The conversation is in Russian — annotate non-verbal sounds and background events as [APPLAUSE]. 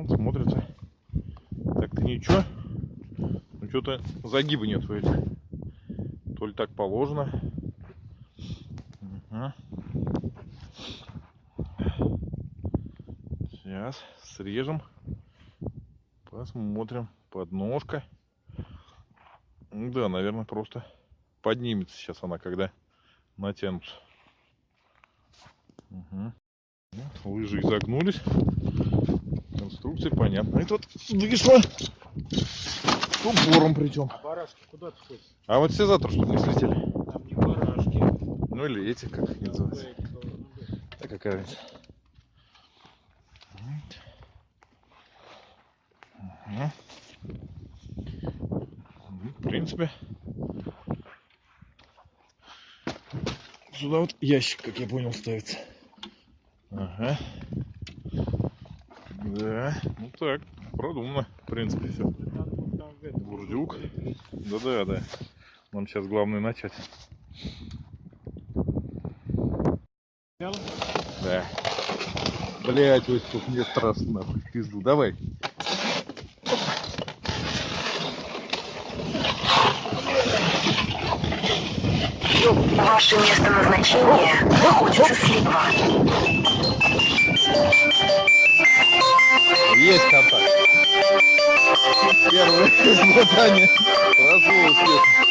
Вот смотрится. Так-то ничего. Ну что-то загиба нет в этих. То ли так положено. Ага. Сейчас срежем. Посмотрим. Подножка. Да, наверное, просто поднимется сейчас она, когда натянутся. Угу. Лыжи изогнулись. Конструкция понятна. Это вот вышло с упором причем. А барашки куда ты ходишь? А вот все завтра, чтобы не слетели. Там не барашки. Ну или эти, как их называются. Да какая разница. Ну, В принципе, сюда вот ящик, как я понял, ставится. Ага. Ну так, продумано, в принципе, все. Бурдюк. прикрыть. Да-да, да. Нам сейчас главное начать. Да. Блять, ой, тут мне страшно, нахуй, пизду. Давай. Ваше место назначения находится слева. Есть контакт. Первое [LAUGHS] испытание прошло успешно.